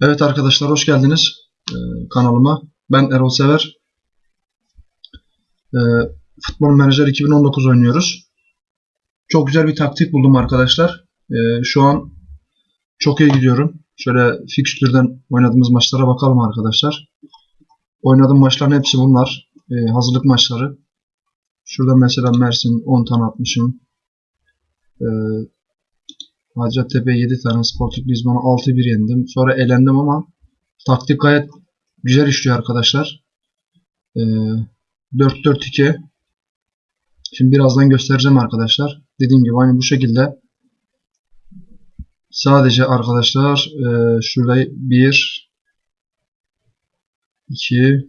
Evet arkadaşlar hoş geldiniz e, kanalıma. Ben Erol Sever. E, Futbol Menajer 2019 oynuyoruz. Çok güzel bir taktik buldum arkadaşlar. E, şu an çok iyi gidiyorum. Şöyle fikstürden oynadığımız maçlara bakalım arkadaşlar. Oynadığım maçların hepsi bunlar. E, hazırlık maçları. Şurada mesela Mersin 10 tane atmışım. Hacettepe 7 tane, Sporting Lisbon'u 6-1 yendim. Sonra elendim ama taktik gayet güzel işliyor arkadaşlar. Ee, 4-4-2 Şimdi birazdan göstereceğim arkadaşlar. Dediğim gibi aynı bu şekilde sadece arkadaşlar e, şurada 1 2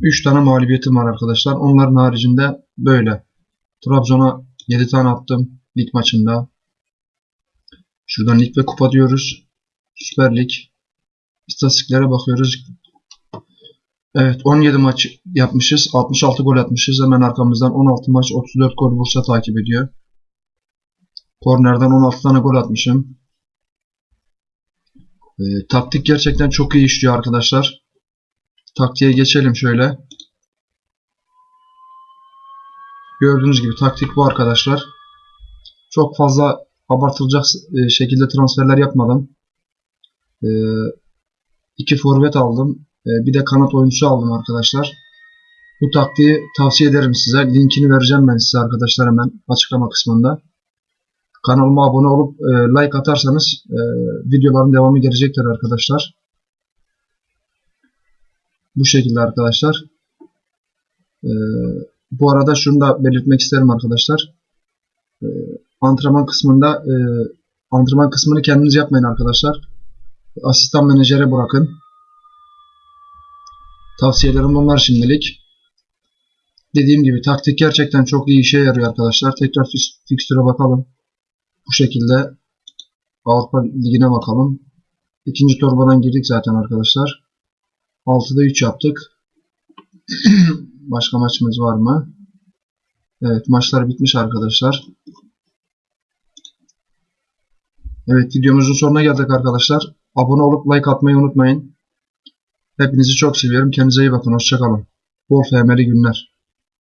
3 tane mağlubiyetim var arkadaşlar. Onların haricinde böyle. Trabzon'a 7 tane attım lig maçında. Şuradan lig ve kupa diyoruz. Süper Lig. İstatistiklere bakıyoruz. Evet 17 maç yapmışız. 66 gol atmışız. Hemen arkamızdan 16 maç 34 gol Bursa takip ediyor. Kornerden 16 tane gol atmışım. Ee, taktik gerçekten çok iyi işliyor arkadaşlar. Taktiğe geçelim şöyle. Gördüğünüz gibi taktik bu arkadaşlar. Çok fazla abartılacak e, şekilde transferler yapmadım. E, iki forvet aldım. E, bir de kanat oyuncusu aldım arkadaşlar. Bu taktiği tavsiye ederim size. Linkini vereceğim ben size arkadaşlar hemen açıklama kısmında. Kanalıma abone olup like atarsanız videoların devamı gelecektir arkadaşlar. Bu şekilde arkadaşlar. Bu arada şunu da belirtmek isterim arkadaşlar antrenman kısmında e, antrenman kısmını kendiniz yapmayın arkadaşlar. Asistan menajere bırakın. Tavsiyelerim bunlar şimdilik. Dediğim gibi taktik gerçekten çok iyi işe yarıyor arkadaşlar. Tekrar fikstüre bakalım. Bu şekilde Avrupa Ligi'ne bakalım. İkinci torbadan girdik zaten arkadaşlar. 6'da 3 yaptık. Başka maçımız var mı? Evet maçlar bitmiş arkadaşlar. Evet videomuzun sonuna geldik arkadaşlar. Abone olup like atmayı unutmayın. Hepinizi çok seviyorum. Kendinize iyi bakın. Hoşçakalın. Bol FM'li günler.